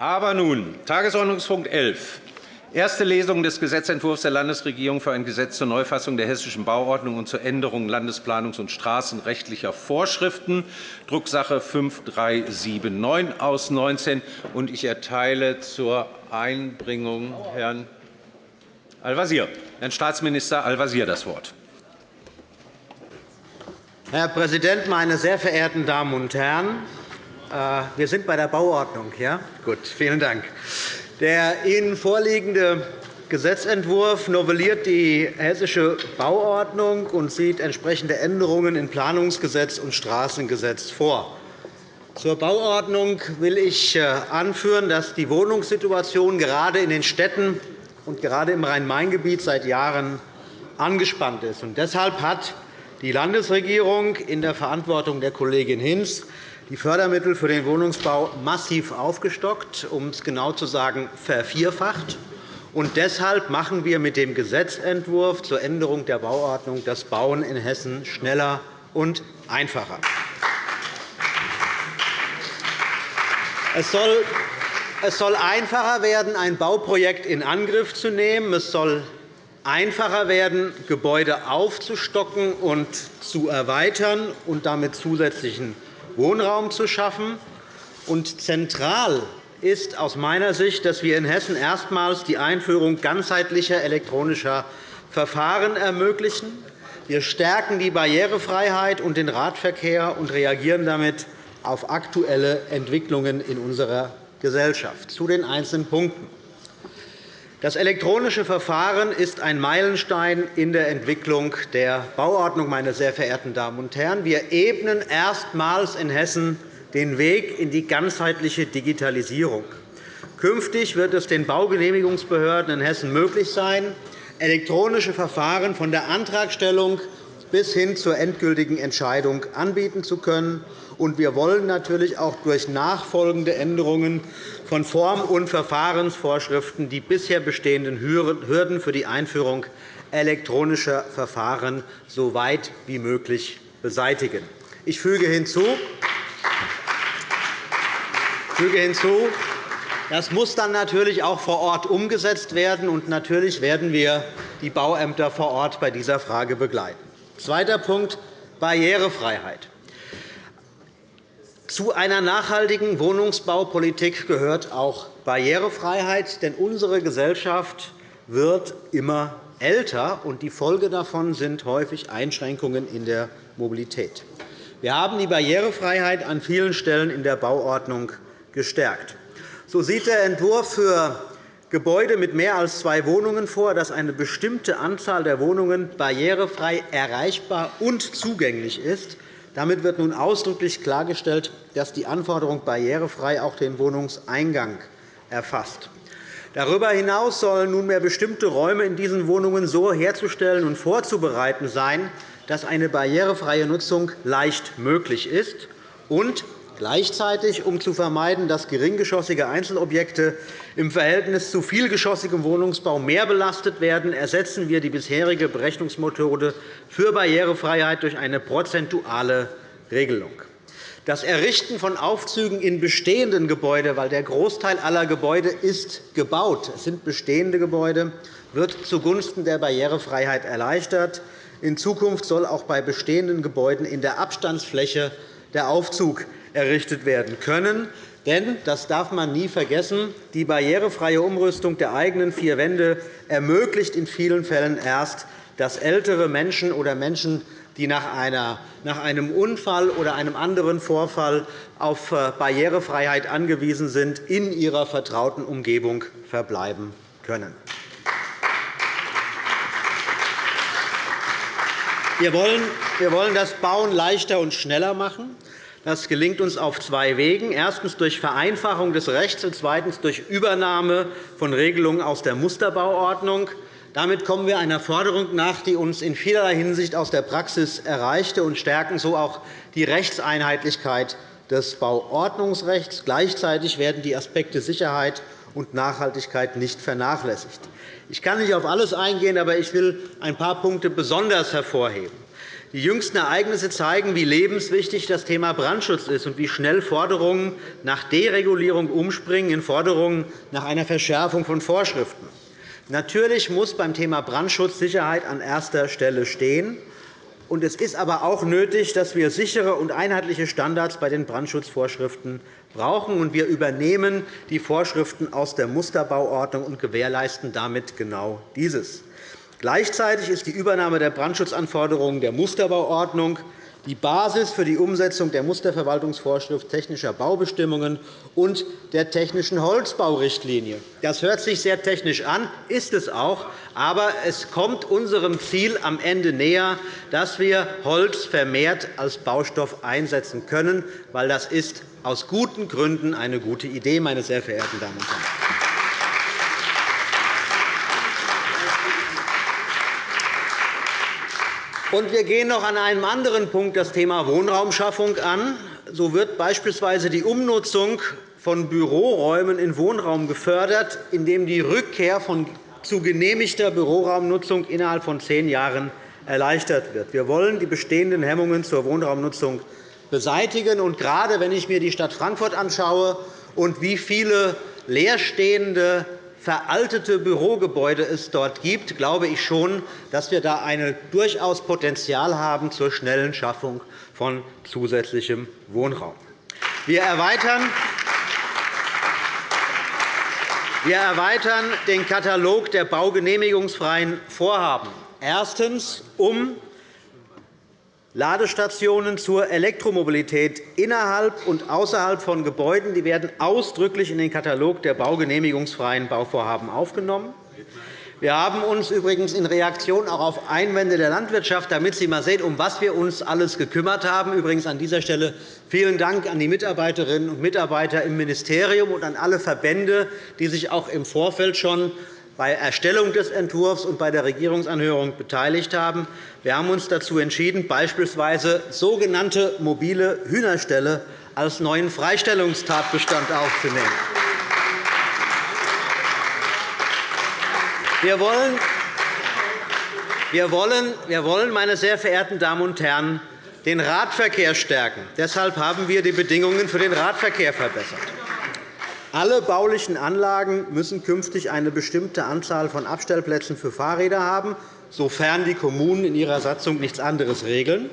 Aber nun, Tagesordnungspunkt 11, Erste Lesung des Gesetzentwurfs der Landesregierung für ein Gesetz zur Neufassung der Hessischen Bauordnung und zur Änderung landesplanungs- und straßenrechtlicher Vorschriften, Drucksache 5379 aus 19. Ich erteile zur Einbringung Herrn Al-Wazir, Herrn Staatsminister Al-Wazir das Wort. Herr Präsident, meine sehr verehrten Damen und Herren! Äh, wir sind bei der Bauordnung. Ja? Gut, vielen Dank. Der Ihnen vorliegende Gesetzentwurf novelliert die Hessische Bauordnung und sieht entsprechende Änderungen in Planungsgesetz und Straßengesetz vor. Zur Bauordnung will ich äh, anführen, dass die Wohnungssituation gerade in den Städten und gerade im Rhein-Main-Gebiet seit Jahren angespannt ist. Deshalb hat die Landesregierung in der Verantwortung der Kollegin Hinz die Fördermittel für den Wohnungsbau massiv aufgestockt, um es genau zu sagen, vervierfacht. Und deshalb machen wir mit dem Gesetzentwurf zur Änderung der Bauordnung das Bauen in Hessen schneller und einfacher. Es soll es soll einfacher werden, ein Bauprojekt in Angriff zu nehmen. Es soll einfacher werden, Gebäude aufzustocken und zu erweitern und damit zusätzlichen Wohnraum zu schaffen. Und zentral ist aus meiner Sicht, dass wir in Hessen erstmals die Einführung ganzheitlicher elektronischer Verfahren ermöglichen. Wir stärken die Barrierefreiheit und den Radverkehr und reagieren damit auf aktuelle Entwicklungen in unserer Gesellschaft. Zu den einzelnen Punkten. Das elektronische Verfahren ist ein Meilenstein in der Entwicklung der Bauordnung. Meine sehr verehrten Damen und Herren. Wir ebnen erstmals in Hessen den Weg in die ganzheitliche Digitalisierung. Künftig wird es den Baugenehmigungsbehörden in Hessen möglich sein, elektronische Verfahren von der Antragstellung bis hin zur endgültigen Entscheidung anbieten zu können. Wir wollen natürlich auch durch nachfolgende Änderungen von Form- und Verfahrensvorschriften die bisher bestehenden Hürden für die Einführung elektronischer Verfahren so weit wie möglich beseitigen. Ich füge hinzu, das muss dann natürlich auch vor Ort umgesetzt werden. Und natürlich werden wir die Bauämter vor Ort bei dieser Frage begleiten. Zweiter Punkt, Barrierefreiheit. Zu einer nachhaltigen Wohnungsbaupolitik gehört auch Barrierefreiheit. Denn unsere Gesellschaft wird immer älter, und die Folge davon sind häufig Einschränkungen in der Mobilität. Wir haben die Barrierefreiheit an vielen Stellen in der Bauordnung gestärkt. So sieht der Entwurf für Gebäude mit mehr als zwei Wohnungen vor, dass eine bestimmte Anzahl der Wohnungen barrierefrei erreichbar und zugänglich ist. Damit wird nun ausdrücklich klargestellt, dass die Anforderung barrierefrei auch den Wohnungseingang erfasst. Darüber hinaus sollen nunmehr bestimmte Räume in diesen Wohnungen so herzustellen und vorzubereiten sein, dass eine barrierefreie Nutzung leicht möglich ist. Und Gleichzeitig, um zu vermeiden, dass geringgeschossige Einzelobjekte im Verhältnis zu vielgeschossigem Wohnungsbau mehr belastet werden, ersetzen wir die bisherige Berechnungsmethode für Barrierefreiheit durch eine prozentuale Regelung. Das Errichten von Aufzügen in bestehenden Gebäuden, weil der Großteil aller Gebäude ist gebaut, es sind bestehende Gebäude, wird zugunsten der Barrierefreiheit erleichtert. In Zukunft soll auch bei bestehenden Gebäuden in der Abstandsfläche der Aufzug errichtet werden können. Denn, das darf man nie vergessen, die barrierefreie Umrüstung der eigenen vier Wände ermöglicht in vielen Fällen erst, dass ältere Menschen oder Menschen, die nach einem Unfall oder einem anderen Vorfall auf äh, Barrierefreiheit angewiesen sind, in ihrer vertrauten Umgebung verbleiben können. Wir wollen das Bauen leichter und schneller machen. Das gelingt uns auf zwei Wegen. Erstens durch Vereinfachung des Rechts und zweitens durch Übernahme von Regelungen aus der Musterbauordnung. Damit kommen wir einer Forderung nach, die uns in vielerlei Hinsicht aus der Praxis erreichte, und stärken so auch die Rechtseinheitlichkeit des Bauordnungsrechts. Gleichzeitig werden die Aspekte Sicherheit und Nachhaltigkeit nicht vernachlässigt. Ich kann nicht auf alles eingehen, aber ich will ein paar Punkte besonders hervorheben. Die jüngsten Ereignisse zeigen, wie lebenswichtig das Thema Brandschutz ist und wie schnell Forderungen nach Deregulierung umspringen in Forderungen nach einer Verschärfung von Vorschriften. Natürlich muss beim Thema Brandschutz Sicherheit an erster Stelle stehen. Es ist aber auch nötig, dass wir sichere und einheitliche Standards bei den Brandschutzvorschriften brauchen. Wir übernehmen die Vorschriften aus der Musterbauordnung und gewährleisten damit genau dieses. Gleichzeitig ist die Übernahme der Brandschutzanforderungen der Musterbauordnung die Basis für die Umsetzung der Musterverwaltungsvorschrift technischer Baubestimmungen und der technischen Holzbaurichtlinie. Das hört sich sehr technisch an, ist es auch, aber es kommt unserem Ziel am Ende näher, dass wir Holz vermehrt als Baustoff einsetzen können, weil das ist aus guten Gründen eine gute Idee, meine sehr verehrten Damen und Herren. Und wir gehen noch an einem anderen Punkt das Thema Wohnraumschaffung an. So wird beispielsweise die Umnutzung von Büroräumen in Wohnraum gefördert, indem die Rückkehr von zu genehmigter Büroraumnutzung innerhalb von zehn Jahren erleichtert wird. Wir wollen die bestehenden Hemmungen zur Wohnraumnutzung beseitigen. Und gerade wenn ich mir die Stadt Frankfurt anschaue und wie viele leerstehende veraltete Bürogebäude es dort gibt, glaube ich schon, dass wir da ein durchaus Potenzial haben zur schnellen Schaffung von zusätzlichem Wohnraum. Wir erweitern wir erweitern den Katalog der baugenehmigungsfreien Vorhaben. Erstens, um Ladestationen zur Elektromobilität innerhalb und außerhalb von Gebäuden die werden ausdrücklich in den Katalog der baugenehmigungsfreien Bauvorhaben aufgenommen. Wir haben uns übrigens in Reaktion auch auf Einwände der Landwirtschaft, damit Sie einmal sehen, um was wir uns alles gekümmert haben. Übrigens an dieser Stelle vielen Dank an die Mitarbeiterinnen und Mitarbeiter im Ministerium und an alle Verbände, die sich auch im Vorfeld schon bei Erstellung des Entwurfs und bei der Regierungsanhörung beteiligt haben. Wir haben uns dazu entschieden, beispielsweise sogenannte mobile Hühnerställe als neuen Freistellungstatbestand aufzunehmen. Wir wollen, wir wollen, wir wollen meine sehr verehrten Damen und Herren, den Radverkehr stärken. Deshalb haben wir die Bedingungen für den Radverkehr verbessert. Alle baulichen Anlagen müssen künftig eine bestimmte Anzahl von Abstellplätzen für Fahrräder haben, sofern die Kommunen in ihrer Satzung nichts anderes regeln.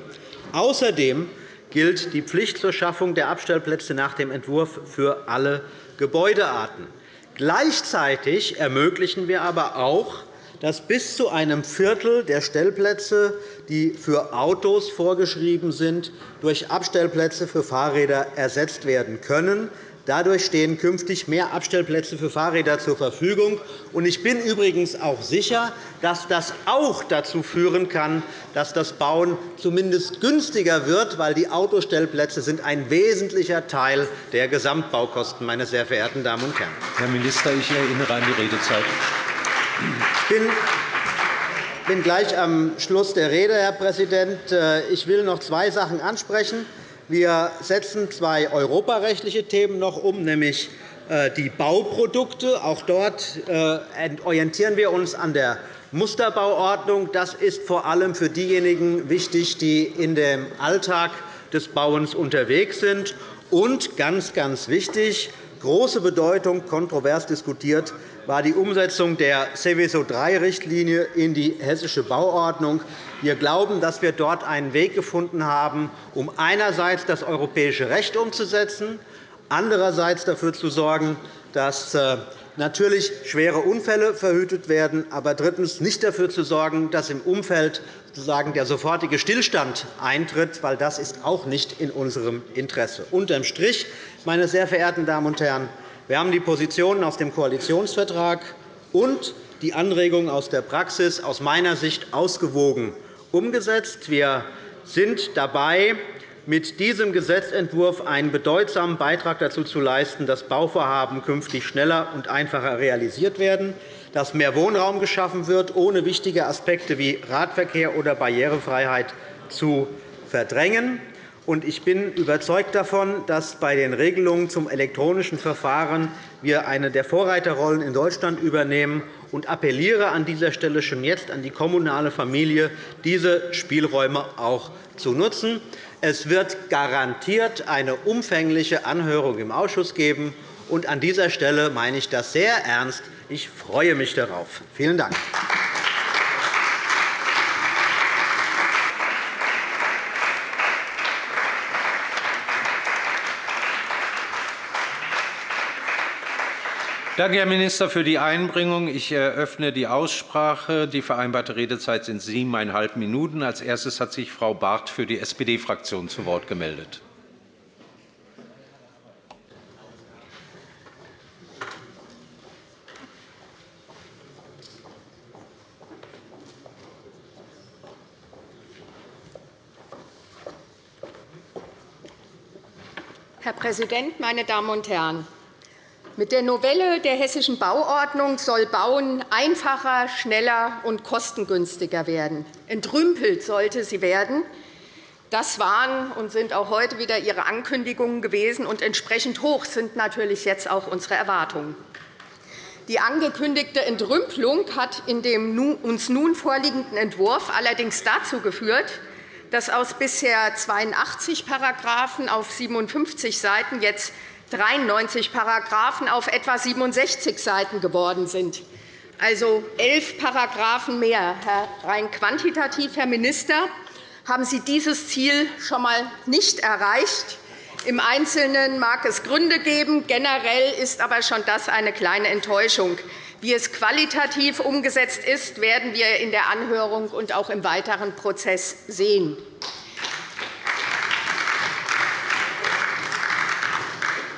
Außerdem gilt die Pflicht zur Schaffung der Abstellplätze nach dem Entwurf für alle Gebäudearten. Gleichzeitig ermöglichen wir aber auch, dass bis zu einem Viertel der Stellplätze, die für Autos vorgeschrieben sind, durch Abstellplätze für Fahrräder ersetzt werden können. Dadurch stehen künftig mehr Abstellplätze für Fahrräder zur Verfügung. Ich bin übrigens auch sicher, dass das auch dazu führen kann, dass das Bauen zumindest günstiger wird, weil die Autostellplätze sind ein wesentlicher Teil der Gesamtbaukosten, meine sehr verehrten Damen und Herren. Herr Minister, ich erinnere an die Redezeit. Ich bin gleich am Schluss der Rede, Herr Präsident. Ich will noch zwei Sachen ansprechen. Wir setzen zwei europarechtliche Themen noch um, nämlich äh, die Bauprodukte. Auch dort äh, orientieren wir uns an der Musterbauordnung. Das ist vor allem für diejenigen wichtig, die in dem Alltag des Bauens unterwegs sind. Und ganz, ganz wichtig, große Bedeutung, kontrovers diskutiert, war die Umsetzung der Seveso III-Richtlinie in die Hessische Bauordnung. Wir glauben, dass wir dort einen Weg gefunden haben, um einerseits das europäische Recht umzusetzen, andererseits dafür zu sorgen, dass äh, natürlich schwere Unfälle verhütet werden, aber drittens nicht dafür zu sorgen, dass im Umfeld sozusagen der sofortige Stillstand eintritt, weil das ist auch nicht in unserem Interesse. Unterm Strich, meine sehr verehrten Damen und Herren, wir haben die Positionen aus dem Koalitionsvertrag und die Anregungen aus der Praxis aus meiner Sicht ausgewogen umgesetzt. Wir sind dabei, mit diesem Gesetzentwurf einen bedeutsamen Beitrag dazu zu leisten, dass Bauvorhaben künftig schneller und einfacher realisiert werden, dass mehr Wohnraum geschaffen wird, ohne wichtige Aspekte wie Radverkehr oder Barrierefreiheit zu verdrängen. Ich bin überzeugt davon, dass bei den Regelungen zum elektronischen Verfahren wir eine der Vorreiterrollen in Deutschland übernehmen und appelliere an dieser Stelle schon jetzt an die kommunale Familie, diese Spielräume auch zu nutzen. Es wird garantiert eine umfängliche Anhörung im Ausschuss geben. An dieser Stelle meine ich das sehr ernst. Ich freue mich darauf. Vielen Dank. Danke, Herr Minister, für die Einbringung. Ich eröffne die Aussprache. Die vereinbarte Redezeit sind siebeneinhalb Minuten. Als erstes hat sich Frau Barth für die SPD-Fraktion zu Wort gemeldet. Herr Präsident, meine Damen und Herren! Mit der Novelle der Hessischen Bauordnung soll Bauen einfacher, schneller und kostengünstiger werden. Entrümpelt sollte sie werden. Das waren und sind auch heute wieder Ihre Ankündigungen gewesen, und entsprechend hoch sind natürlich jetzt auch unsere Erwartungen. Die angekündigte Entrümpelung hat in dem uns nun vorliegenden Entwurf allerdings dazu geführt, dass aus bisher 82 Paragraphen auf 57 Seiten jetzt 93 Paragraphen auf etwa 67 Seiten geworden sind, also elf Paragraphen mehr. Herr, rein quantitativ, Herr Minister, haben Sie dieses Ziel schon einmal nicht erreicht. Im Einzelnen mag es Gründe geben. Generell ist aber schon das eine kleine Enttäuschung. Wie es qualitativ umgesetzt ist, werden wir in der Anhörung und auch im weiteren Prozess sehen.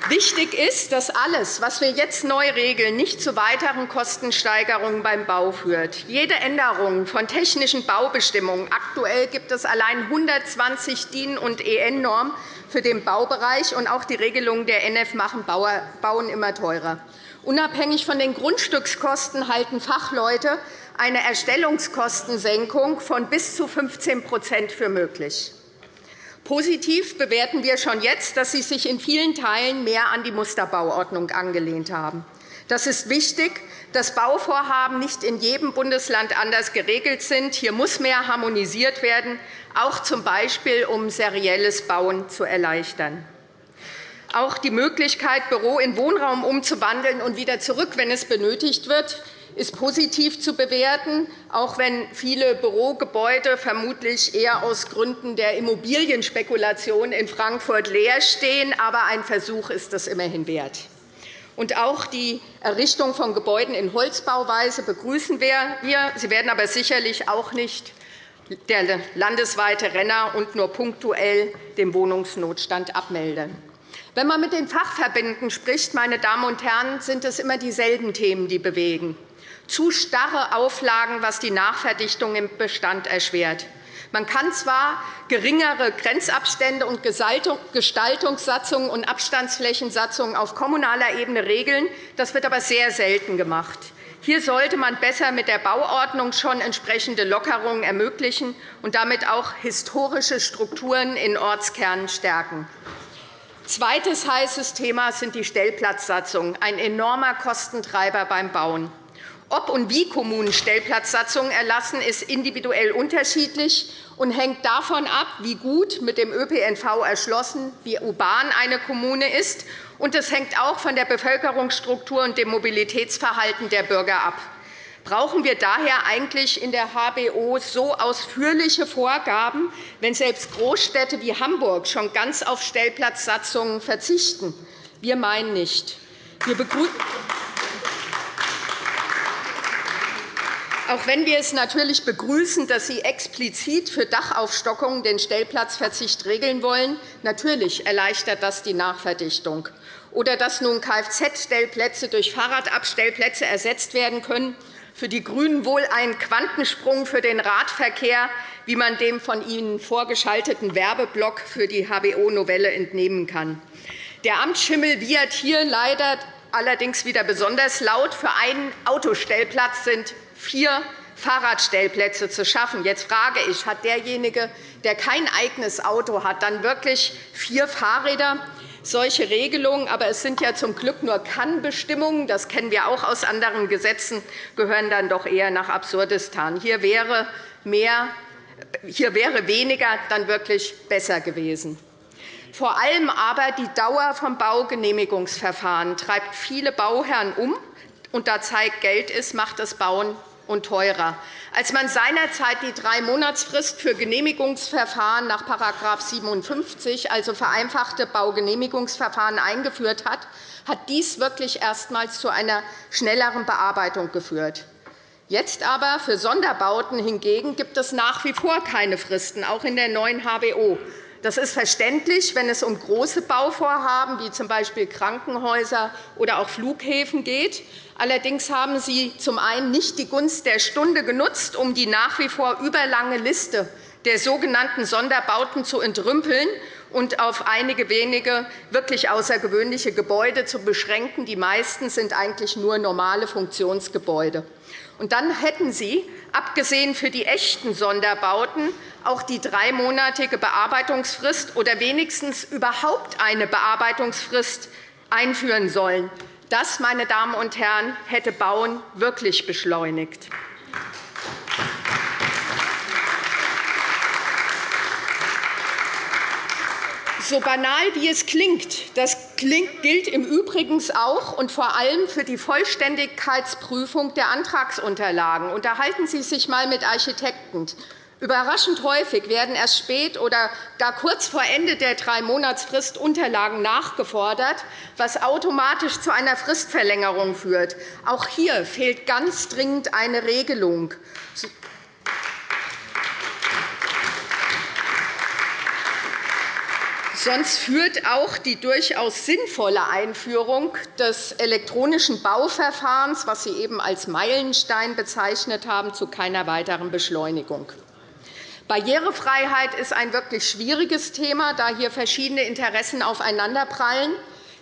Wichtig ist, dass alles, was wir jetzt neu regeln, nicht zu weiteren Kostensteigerungen beim Bau führt. Jede Änderung von technischen Baubestimmungen – aktuell gibt es allein 120 DIN- und EN-Normen für den Baubereich, und auch die Regelungen der NF machen Bauen immer teurer. Unabhängig von den Grundstückskosten halten Fachleute eine Erstellungskostensenkung von bis zu 15% für möglich. Positiv bewerten wir schon jetzt, dass Sie sich in vielen Teilen mehr an die Musterbauordnung angelehnt haben. Das ist wichtig, dass Bauvorhaben nicht in jedem Bundesland anders geregelt sind. Hier muss mehr harmonisiert werden, auch z. B. um serielles Bauen zu erleichtern. Auch die Möglichkeit, Büro in Wohnraum umzuwandeln und wieder zurück, wenn es benötigt wird, ist positiv zu bewerten, auch wenn viele Bürogebäude vermutlich eher aus Gründen der Immobilienspekulation in Frankfurt leer stehen. Aber ein Versuch ist es immerhin wert. Und auch die Errichtung von Gebäuden in Holzbauweise begrüßen wir. Sie werden aber sicherlich auch nicht der landesweite Renner und nur punktuell den Wohnungsnotstand abmelden. Wenn man mit den Fachverbänden spricht, meine Damen und Herren, sind es immer dieselben Themen, die bewegen zu starre Auflagen, was die Nachverdichtung im Bestand erschwert. Man kann zwar geringere Grenzabstände und Gestaltungssatzungen und Abstandsflächensatzungen auf kommunaler Ebene regeln, das wird aber sehr selten gemacht. Hier sollte man besser mit der Bauordnung schon entsprechende Lockerungen ermöglichen und damit auch historische Strukturen in Ortskernen stärken. Zweites heißes Thema sind die Stellplatzsatzungen, ein enormer Kostentreiber beim Bauen. Ob und wie Kommunen Stellplatzsatzungen erlassen, ist individuell unterschiedlich und hängt davon ab, wie gut mit dem ÖPNV erschlossen, wie urban eine Kommune ist. Und es hängt auch von der Bevölkerungsstruktur und dem Mobilitätsverhalten der Bürger ab. Brauchen wir daher eigentlich in der HBO so ausführliche Vorgaben, wenn selbst Großstädte wie Hamburg schon ganz auf Stellplatzsatzungen verzichten? Wir meinen nicht. Wir Auch wenn wir es natürlich begrüßen, dass Sie explizit für Dachaufstockungen den Stellplatzverzicht regeln wollen, natürlich erleichtert das die Nachverdichtung. Oder dass nun Kfz-Stellplätze durch Fahrradabstellplätze ersetzt werden können, für die GRÜNEN wohl ein Quantensprung für den Radverkehr, wie man dem von Ihnen vorgeschalteten Werbeblock für die HBO-Novelle entnehmen kann. Der Amtsschimmel wiehert hier leider allerdings wieder besonders laut. Für einen Autostellplatz sind vier Fahrradstellplätze zu schaffen. Jetzt frage ich, hat derjenige, der kein eigenes Auto hat, dann wirklich vier Fahrräder? Solche Regelungen, aber es sind ja zum Glück nur Kannbestimmungen, das kennen wir auch aus anderen Gesetzen, gehören dann doch eher nach Absurdistan. Hier wäre, mehr, hier wäre weniger dann wirklich besser gewesen. Vor allem aber die Dauer vom Baugenehmigungsverfahren treibt viele Bauherren um. Und da Zeit Geld ist, macht das Bauen und teurer. Als man seinerzeit die Drei-Monatsfrist für Genehmigungsverfahren nach § 57, also vereinfachte Baugenehmigungsverfahren, eingeführt hat, hat dies wirklich erstmals zu einer schnelleren Bearbeitung geführt. Jetzt aber für Sonderbauten hingegen gibt es nach wie vor keine Fristen, auch in der neuen HBO. Das ist verständlich, wenn es um große Bauvorhaben wie z.B. Krankenhäuser oder auch Flughäfen geht. Allerdings haben Sie zum einen nicht die Gunst der Stunde genutzt, um die nach wie vor überlange Liste der sogenannten Sonderbauten zu entrümpeln und auf einige wenige wirklich außergewöhnliche Gebäude zu beschränken. Die meisten sind eigentlich nur normale Funktionsgebäude. Und dann hätten Sie, abgesehen für die echten Sonderbauten, auch die dreimonatige Bearbeitungsfrist oder wenigstens überhaupt eine Bearbeitungsfrist einführen sollen. Das, meine Damen und Herren, hätte Bauen wirklich beschleunigt. So banal wie es klingt, das gilt im Übrigen auch und vor allem für die Vollständigkeitsprüfung der Antragsunterlagen. Unterhalten Sie sich einmal mit Architekten. Überraschend häufig werden erst spät oder gar kurz vor Ende der Drei-Monatsfrist Unterlagen nachgefordert, was automatisch zu einer Fristverlängerung führt. Auch hier fehlt ganz dringend eine Regelung. Sonst führt auch die durchaus sinnvolle Einführung des elektronischen Bauverfahrens, was Sie eben als Meilenstein bezeichnet haben, zu keiner weiteren Beschleunigung. Barrierefreiheit ist ein wirklich schwieriges Thema, da hier verschiedene Interessen aufeinanderprallen.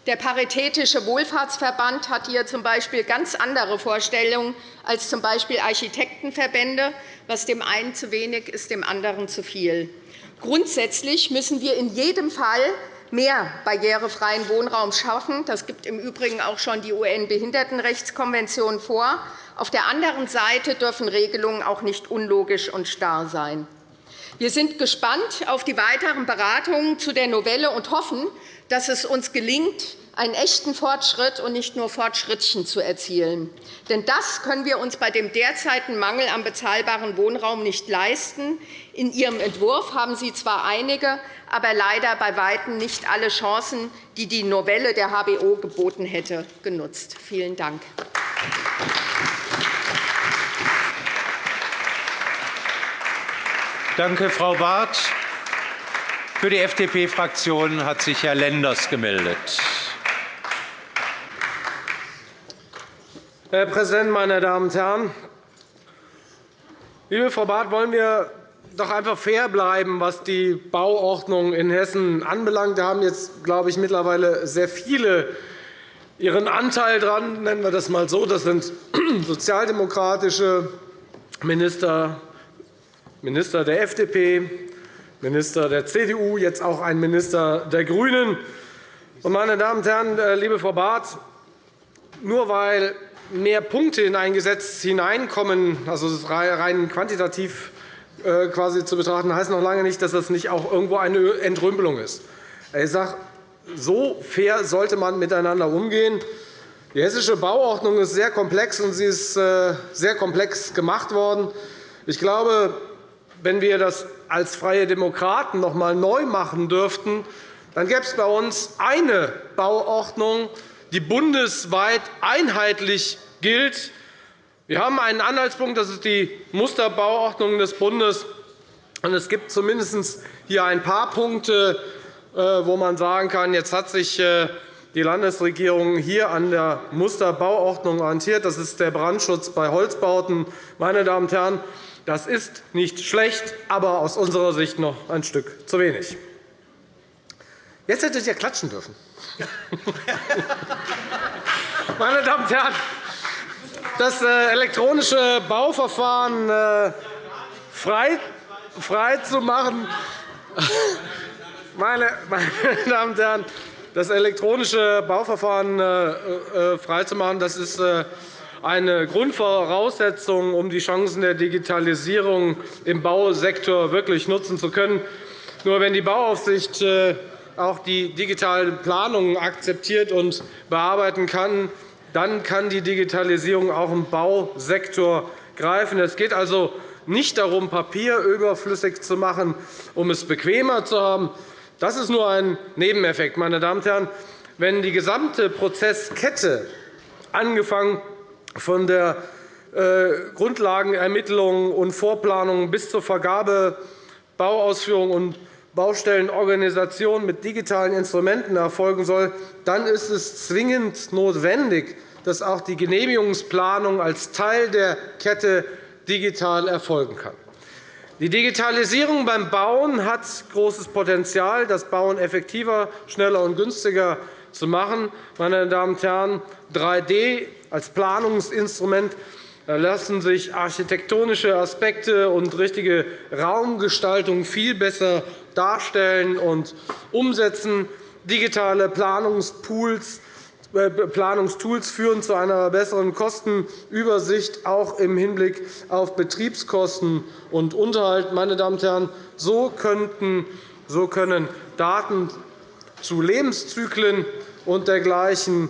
Der Paritätische Wohlfahrtsverband hat hier z.B. ganz andere Vorstellungen als z. B. Architektenverbände. Was dem einen zu wenig ist, dem anderen zu viel. Grundsätzlich müssen wir in jedem Fall mehr barrierefreien Wohnraum schaffen. Das gibt im Übrigen auch schon die UN-Behindertenrechtskonvention vor. Auf der anderen Seite dürfen Regelungen auch nicht unlogisch und starr sein. Wir sind gespannt auf die weiteren Beratungen zu der Novelle und hoffen, dass es uns gelingt, einen echten Fortschritt und nicht nur Fortschrittchen zu erzielen. Denn das können wir uns bei dem derzeitigen Mangel an bezahlbarem Wohnraum nicht leisten. In Ihrem Entwurf haben Sie zwar einige, aber leider bei Weitem nicht alle Chancen, die die Novelle der HBO geboten hätte, genutzt. Vielen Dank. Danke, Frau Barth. Für die FDP-Fraktion hat sich Herr Lenders gemeldet. Herr Präsident, meine Damen und Herren! Liebe Frau Barth, wollen wir doch einfach fair bleiben, was die Bauordnung in Hessen anbelangt. Da haben jetzt, glaube ich, mittlerweile sehr viele ihren Anteil daran. Nennen wir das einmal so. Das sind sozialdemokratische Minister, Minister der FDP, Minister der CDU, jetzt auch ein Minister der GRÜNEN. Meine Damen und Herren, äh, liebe Frau Barth, nur weil mehr Punkte in ein Gesetz hineinkommen, also rein quantitativ quasi zu betrachten, heißt noch lange nicht, dass das nicht auch irgendwo eine Entrümpelung ist. Ich sage, so fair sollte man miteinander umgehen. Die hessische Bauordnung ist sehr komplex, und sie ist äh, sehr komplex gemacht worden. Ich glaube, wenn wir das als Freie Demokraten noch einmal neu machen dürften, dann gäbe es bei uns eine Bauordnung, die bundesweit einheitlich gilt. Wir haben einen Anhaltspunkt, das ist die Musterbauordnung des Bundes. Es gibt zumindest hier ein paar Punkte, äh, wo man sagen kann, jetzt hat sich äh, die Landesregierung hier an der Musterbauordnung orientiert. Das ist der Brandschutz bei Holzbauten. Meine Damen und Herren, das ist nicht schlecht, aber aus unserer Sicht noch ein Stück zu wenig. Jetzt hättet ihr klatschen dürfen. Meine Damen und Herren, das äh, elektronische Bauverfahren äh, frei, frei zu machen, meine, meine Damen und Herren, das elektronische Bauverfahren freizumachen, das ist eine Grundvoraussetzung, um die Chancen der Digitalisierung im Bausektor wirklich nutzen zu können. Nur wenn die Bauaufsicht auch die digitalen Planungen akzeptiert und bearbeiten kann, dann kann die Digitalisierung auch im Bausektor greifen. Es geht also nicht darum, Papier überflüssig zu machen, um es bequemer zu haben. Das ist nur ein Nebeneffekt. Meine Damen und Herren. Wenn die gesamte Prozesskette, angefangen von der äh, Grundlagenermittlung und Vorplanung bis zur Vergabe, Bauausführung und Baustellenorganisation mit digitalen Instrumenten erfolgen soll, dann ist es zwingend notwendig, dass auch die Genehmigungsplanung als Teil der Kette digital erfolgen kann. Die Digitalisierung beim Bauen hat großes Potenzial, das Bauen effektiver, schneller und günstiger zu machen. Meine Damen und Herren, 3D als Planungsinstrument lassen sich architektonische Aspekte und richtige Raumgestaltung viel besser darstellen und umsetzen. Digitale Planungstools äh, Planungstools führen zu einer besseren Kostenübersicht, auch im Hinblick auf Betriebskosten und Unterhalt. Meine Damen und Herren, so, könnten, so können Daten zu Lebenszyklen und dergleichen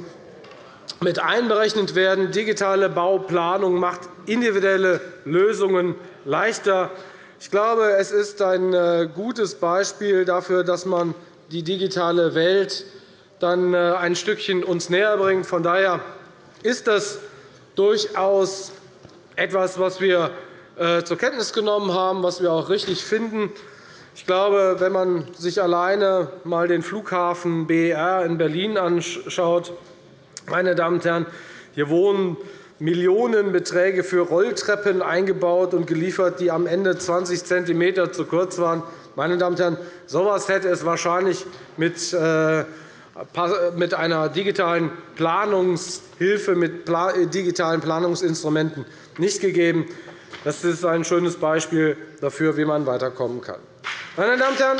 mit einberechnet werden. Digitale Bauplanung macht individuelle Lösungen leichter. Ich glaube, es ist ein äh, gutes Beispiel dafür, dass man die digitale Welt dann äh, ein Stückchen uns näher bringt. Von daher ist das durchaus etwas, was wir äh, zur Kenntnis genommen haben, was wir auch richtig finden. Ich glaube, wenn man sich alleine einmal den Flughafen BER in Berlin anschaut, meine Damen und Herren, hier wurden Millionenbeträge für Rolltreppen eingebaut und geliefert, die am Ende 20 cm zu kurz waren. Meine Damen und Herren, so etwas hätte es wahrscheinlich mit äh, mit einer digitalen Planungshilfe, mit digitalen Planungsinstrumenten nicht gegeben. Das ist ein schönes Beispiel dafür, wie man weiterkommen kann. Meine Damen und Herren,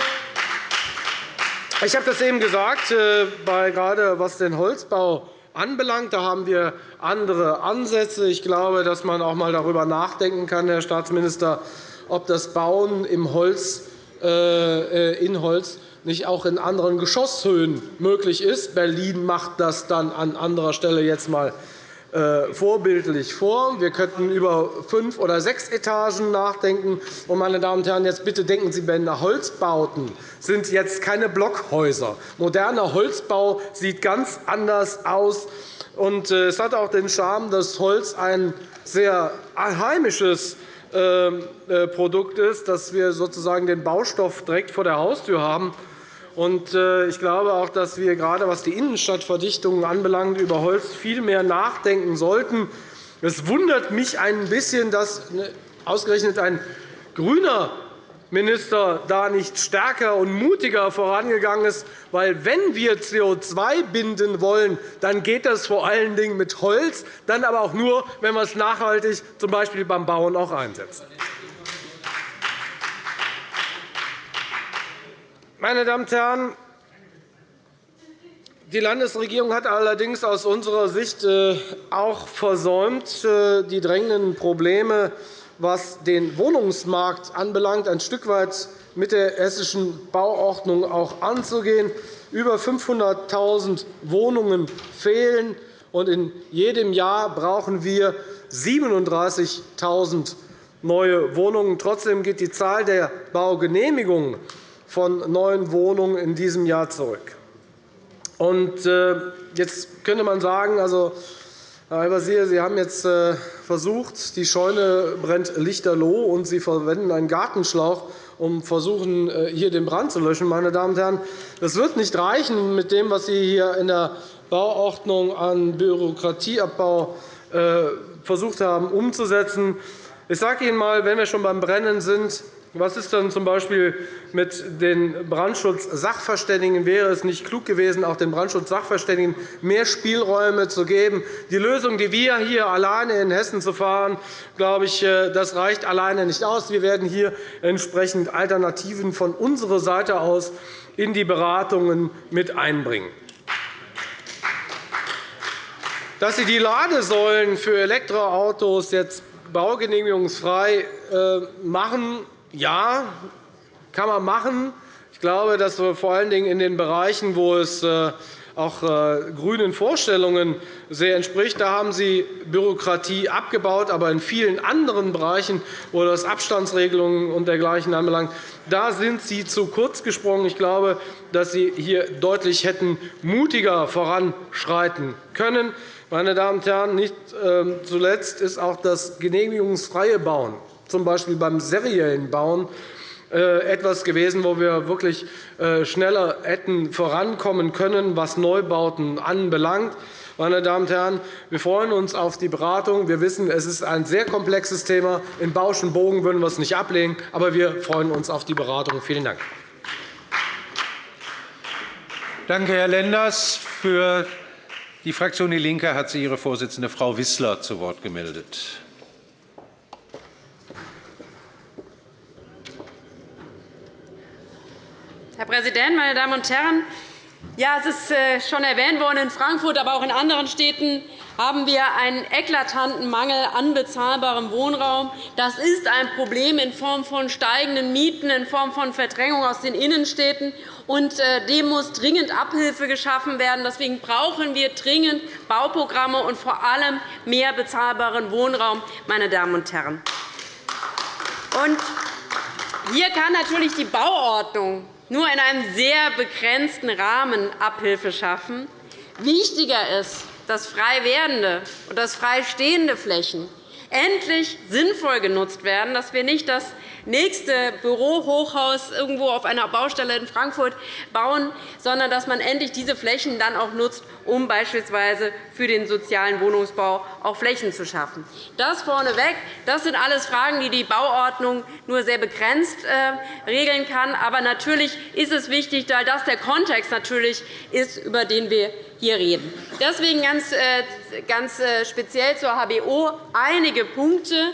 ich habe das eben gesagt, äh, gerade was den Holzbau anbelangt. Da haben wir andere Ansätze. Ich glaube, dass man auch einmal darüber nachdenken kann, Herr Staatsminister, ob das Bauen im Holz, äh, äh, in Holz nicht auch in anderen Geschosshöhen möglich ist. Berlin macht das dann an anderer Stelle jetzt einmal äh, vorbildlich vor. Wir könnten über fünf oder sechs Etagen nachdenken. meine Damen und Herren, jetzt bitte denken Sie, wenn Holzbauten sind jetzt keine Blockhäuser. Moderner Holzbau sieht ganz anders aus. Äh, es hat auch den Charme, dass Holz ein sehr heimisches ähm, äh, Produkt ist, dass wir sozusagen den Baustoff direkt vor der Haustür haben. Äh, ich glaube auch, dass wir gerade was die Innenstadtverdichtung anbelangt, über Holz viel mehr nachdenken sollten. Es wundert mich ein bisschen, dass ne, ausgerechnet ein grüner Minister da nicht stärker und mutiger vorangegangen ist. Weil, wenn wir CO2 binden wollen, dann geht das vor allen Dingen mit Holz, dann aber auch nur, wenn wir es nachhaltig, z. B. beim Bauen, auch einsetzen. Meine Damen und Herren, die Landesregierung hat allerdings aus unserer Sicht äh, auch versäumt, äh, die drängenden Probleme, was den Wohnungsmarkt anbelangt, ein Stück weit mit der Hessischen Bauordnung auch anzugehen. Über 500.000 Wohnungen fehlen, und in jedem Jahr brauchen wir 37.000 neue Wohnungen. Trotzdem geht die Zahl der Baugenehmigungen von neuen Wohnungen in diesem Jahr zurück. Und, äh, jetzt könnte man sagen, also, Herr Al-Wazir, Sie haben jetzt äh, versucht, die Scheune brennt lichterloh, und Sie verwenden einen Gartenschlauch, um versuchen, äh, hier den Brand zu löschen. Meine Damen und Herren, das wird nicht reichen mit dem, was Sie hier in der Bauordnung an Bürokratieabbau versucht haben umzusetzen. Ich sage Ihnen einmal, wenn wir schon beim Brennen sind, was ist dann z.B. mit den Brandschutzsachverständigen? Wäre es nicht klug gewesen, auch den Brandschutzsachverständigen mehr Spielräume zu geben? Die Lösung, die wir hier alleine in Hessen zu fahren, glaube ich, äh, das reicht alleine nicht aus. Wir werden hier entsprechend Alternativen von unserer Seite aus in die Beratungen mit einbringen. dass Sie die Ladesäulen für Elektroautos jetzt baugenehmigungsfrei äh, machen. Ja, kann man machen. Ich glaube, dass wir vor allen Dingen in den Bereichen, wo es äh, auch äh, grünen Vorstellungen sehr entspricht. Da haben Sie Bürokratie abgebaut. Aber in vielen anderen Bereichen, wo das Abstandsregelungen und dergleichen anbelangt, da sind Sie zu kurz gesprungen. Ich glaube, dass Sie hier deutlich hätten mutiger voranschreiten können. Meine Damen und Herren, nicht ähm, zuletzt ist auch das genehmigungsfreie Bauen, z. B. beim seriellen Bauen, äh, etwas gewesen, wo wir wirklich äh, schneller hätten vorankommen können, was Neubauten anbelangt. Meine Damen und Herren, wir freuen uns auf die Beratung. Wir wissen, es ist ein sehr komplexes Thema. In Bauschen Bogen würden wir es nicht ablehnen, aber wir freuen uns auf die Beratung. Vielen Dank. Danke, Herr Lenders. Für die Fraktion DIE LINKE hat sich ihre Vorsitzende Frau Wissler zu Wort gemeldet. Herr Präsident, meine Damen und Herren! Ja, es ist äh, schon erwähnt worden, in Frankfurt, aber auch in anderen Städten haben wir einen eklatanten Mangel an bezahlbarem Wohnraum. Das ist ein Problem in Form von steigenden Mieten, in Form von Verdrängung aus den Innenstädten. Und äh, dem muss dringend Abhilfe geschaffen werden. Deswegen brauchen wir dringend Bauprogramme und vor allem mehr bezahlbaren Wohnraum. Meine Damen und Herren. Und hier kann natürlich die Bauordnung nur in einem sehr begrenzten Rahmen Abhilfe schaffen. Wichtiger ist, dass frei werdende und dass frei Flächen endlich sinnvoll genutzt werden, dass wir nicht das nächste Bürohochhaus irgendwo auf einer Baustelle in Frankfurt bauen, sondern dass man endlich diese Flächen dann auch nutzt, um beispielsweise für den sozialen Wohnungsbau auch Flächen zu schaffen. Das vorneweg. Das sind alles Fragen, die die Bauordnung nur sehr begrenzt äh, regeln kann. Aber natürlich ist es wichtig, da das der Kontext natürlich ist, über den wir hier reden. Deswegen ganz, äh, ganz äh, speziell zur HBO einige Punkte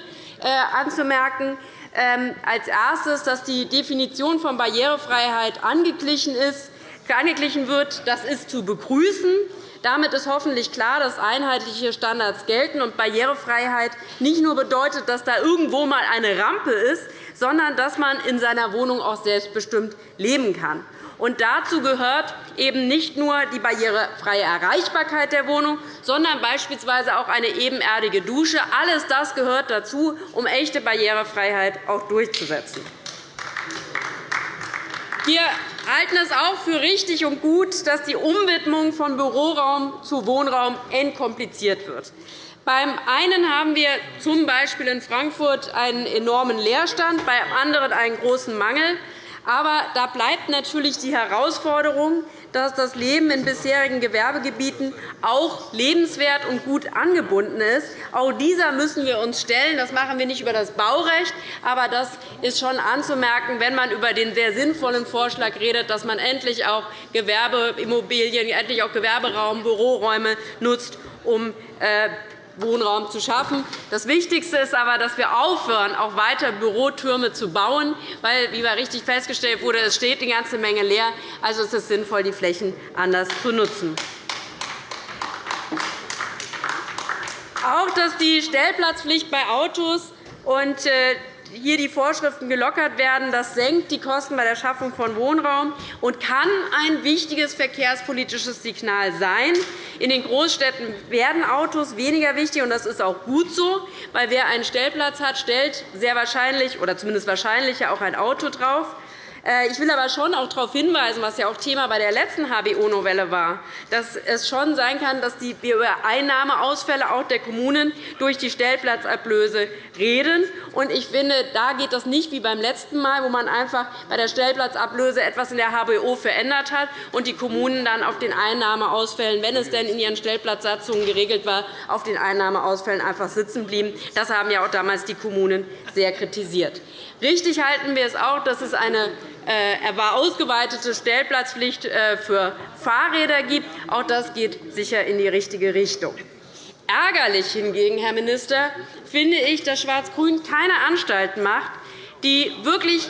anzumerken. Ähm, als erstes, dass die Definition von Barrierefreiheit angeglichen, ist, angeglichen wird. Das ist zu begrüßen. Damit ist hoffentlich klar, dass einheitliche Standards gelten und Barrierefreiheit nicht nur bedeutet, dass da irgendwo einmal eine Rampe ist, sondern dass man in seiner Wohnung auch selbstbestimmt leben kann. Und dazu gehört eben nicht nur die barrierefreie Erreichbarkeit der Wohnung, sondern beispielsweise auch eine ebenerdige Dusche. Alles das gehört dazu, um echte Barrierefreiheit auch durchzusetzen. Wir halten es auch für richtig und gut, dass die Umwidmung von Büroraum zu Wohnraum entkompliziert wird. Beim einen haben wir z. B. in Frankfurt einen enormen Leerstand, beim anderen einen großen Mangel. Aber da bleibt natürlich die Herausforderung, dass das Leben in bisherigen Gewerbegebieten auch lebenswert und gut angebunden ist. Auch dieser müssen wir uns stellen. Das machen wir nicht über das Baurecht, aber das ist schon anzumerken, wenn man über den sehr sinnvollen Vorschlag redet, dass man endlich auch Gewerbeimmobilien, endlich auch Gewerberaum, Büroräume nutzt, um äh, Wohnraum zu schaffen. Das Wichtigste ist aber, dass wir aufhören, auch weiter Bürotürme zu bauen, weil, wie richtig festgestellt wurde, es steht eine ganze Menge leer. Also ist es sinnvoll, die Flächen anders zu nutzen. Auch dass die Stellplatzpflicht bei Autos und äh, hier die Vorschriften gelockert werden. Das senkt die Kosten bei der Schaffung von Wohnraum und kann ein wichtiges verkehrspolitisches Signal sein. In den Großstädten werden Autos weniger wichtig, und das ist auch gut so, weil wer einen Stellplatz hat, stellt sehr wahrscheinlich oder zumindest wahrscheinlicher auch ein Auto drauf. Äh, ich will aber schon auch darauf hinweisen, was ja auch Thema bei der letzten HBO-Novelle war, dass es schon sein kann, dass wir über Einnahmeausfälle auch der Kommunen durch die Stellplatzablöse reden. Ich finde, da geht das nicht wie beim letzten Mal, wo man einfach bei der Stellplatzablöse etwas in der HBO verändert hat und die Kommunen dann auf den Einnahmeausfällen, wenn es denn in ihren Stellplatzsatzungen geregelt war, auf den Einnahmeausfällen einfach sitzen blieben. Das haben ja auch damals die Kommunen sehr kritisiert. Richtig halten wir es auch, dass es eine äh, ausgeweitete Stellplatzpflicht äh, für Fahrräder gibt. Auch das geht sicher in die richtige Richtung. Ärgerlich hingegen, Herr Minister, finde ich, dass Schwarz-Grün keine Anstalten macht, die wirklich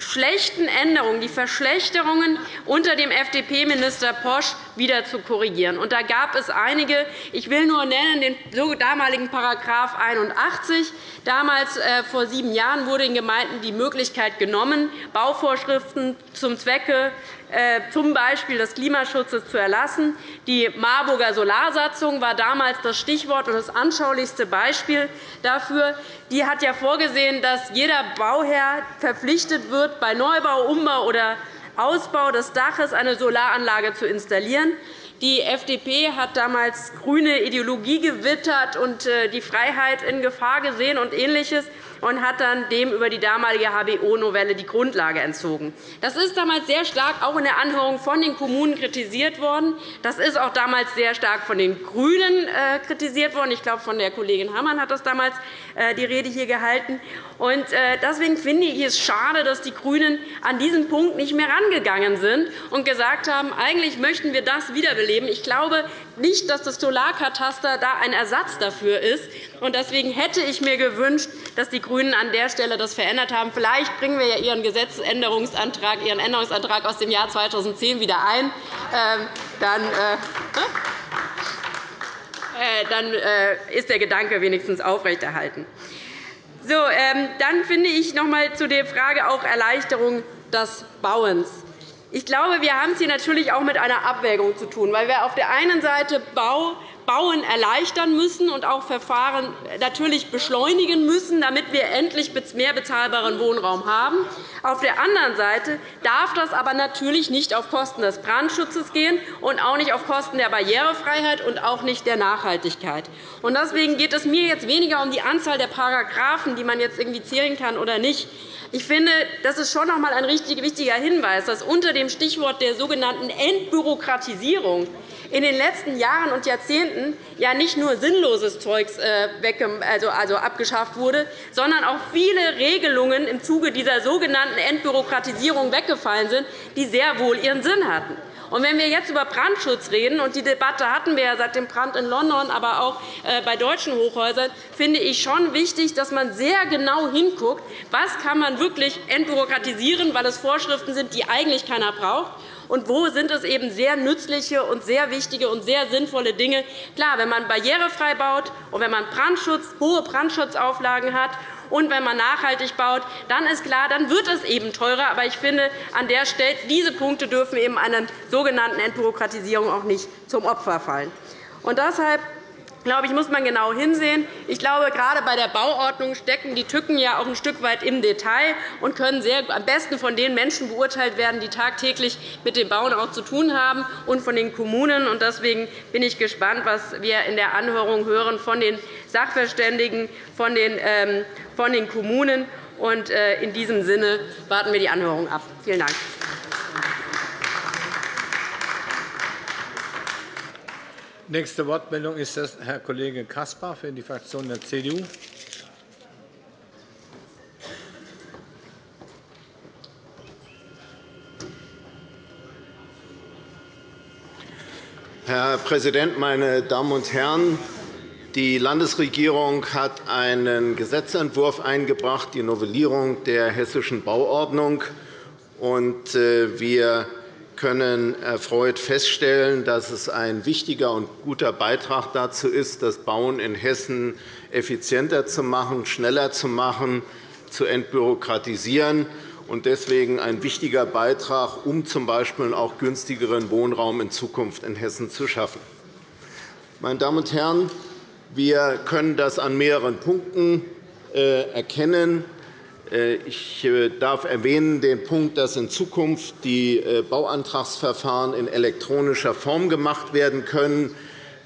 schlechten Änderungen, die Verschlechterungen unter dem FDP-Minister Posch wieder zu korrigieren. Und da gab es einige. Ich will nur nennen den damaligen § 81. Damals, äh, vor sieben Jahren, wurde den Gemeinden die Möglichkeit genommen, Bauvorschriften zum Zwecke äh, z. B. des Klimaschutzes zu erlassen. Die Marburger Solarsatzung war damals das Stichwort und das anschaulichste Beispiel dafür. Die hat ja vorgesehen, dass jeder Bauherr verpflichtet wird, bei Neubau, Umbau oder Ausbau des Daches eine Solaranlage zu installieren. Die FDP hat damals grüne Ideologie gewittert und äh, die Freiheit in Gefahr gesehen und Ähnliches und hat dann dem über die damalige HBO-Novelle die Grundlage entzogen. Das ist damals sehr stark auch in der Anhörung von den Kommunen kritisiert worden. Das ist auch damals sehr stark von den GRÜNEN äh, kritisiert worden. Ich glaube, von der Kollegin Hammann hat das damals die Rede hier gehalten. Äh, deswegen finde ich es schade, dass die GRÜNEN an diesem Punkt nicht mehr rangegangen sind und gesagt haben, eigentlich möchten wir das wiederbeleben. Ich glaube nicht, dass das Solarkataster da ein Ersatz dafür ist. Deswegen hätte ich mir gewünscht, dass die GRÜNEN an der Stelle das verändert haben. Vielleicht bringen wir ja Ihren Gesetzesänderungsantrag, Ihren Änderungsantrag aus dem Jahr 2010 wieder ein. Ähm, dann, äh, äh, dann äh, ist der Gedanke wenigstens aufrechterhalten. So, ähm, dann finde ich noch einmal zu der Frage auch Erleichterung des Bauens. Ich glaube, wir haben es hier natürlich auch mit einer Abwägung zu tun, weil wir auf der einen Seite Bau Bauen erleichtern müssen und auch Verfahren natürlich beschleunigen müssen, damit wir endlich mehr bezahlbaren Wohnraum haben. Auf der anderen Seite darf das aber natürlich nicht auf Kosten des Brandschutzes gehen und auch nicht auf Kosten der Barrierefreiheit und auch nicht der Nachhaltigkeit. Deswegen geht es mir jetzt weniger um die Anzahl der Paragraphen, die man jetzt irgendwie zählen kann oder nicht. Ich finde, das ist schon noch einmal ein wichtiger Hinweis, dass unter dem Stichwort der sogenannten Entbürokratisierung in den letzten Jahren und Jahrzehnten ja nicht nur sinnloses Zeugs äh, also, also abgeschafft wurde, sondern auch viele Regelungen im Zuge dieser sogenannten Entbürokratisierung weggefallen sind, die sehr wohl ihren Sinn hatten. Und wenn wir jetzt über Brandschutz reden, und die Debatte hatten wir ja seit dem Brand in London, aber auch äh, bei deutschen Hochhäusern, finde ich schon wichtig, dass man sehr genau hinguckt, was kann man wirklich entbürokratisieren, weil es Vorschriften sind, die eigentlich keiner braucht, und wo sind es eben sehr nützliche und sehr wichtige und sehr sinnvolle Dinge. Klar, wenn man barrierefrei baut und wenn man Brandschutz, hohe Brandschutzauflagen hat und wenn man nachhaltig baut, dann ist klar, dann wird es eben teurer. Aber ich finde, an der Stelle, diese Punkte dürfen eben einer sogenannten Entbürokratisierung auch nicht zum Opfer fallen. Und deshalb glaube ich, muss man genau hinsehen. Ich glaube, gerade bei der Bauordnung stecken die Tücken ja auch ein Stück weit im Detail und können sehr, am besten von den Menschen beurteilt werden, die tagtäglich mit dem Bauen auch zu tun haben, und von den Kommunen. Deswegen bin ich gespannt, was wir in der Anhörung hören von den Sachverständigen, von den, ähm, von den Kommunen. Und äh, in diesem Sinne warten wir die Anhörung ab. Vielen Dank. Nächste Wortmeldung ist das Herr Kollege Caspar für die Fraktion der CDU. Herr Präsident, meine Damen und Herren! Die Landesregierung hat einen Gesetzentwurf eingebracht, die Novellierung der Hessischen Bauordnung. Äh, wir können erfreut feststellen, dass es ein wichtiger und guter Beitrag dazu ist, das Bauen in Hessen effizienter zu machen, schneller zu machen, zu entbürokratisieren und deswegen ein wichtiger Beitrag, um z. B. auch günstigeren Wohnraum in Zukunft in Hessen zu schaffen. Meine Damen und Herren, wir können das an mehreren Punkten äh, erkennen. Äh, ich äh, darf erwähnen den Punkt, dass in Zukunft die äh, Bauantragsverfahren in elektronischer Form gemacht werden können.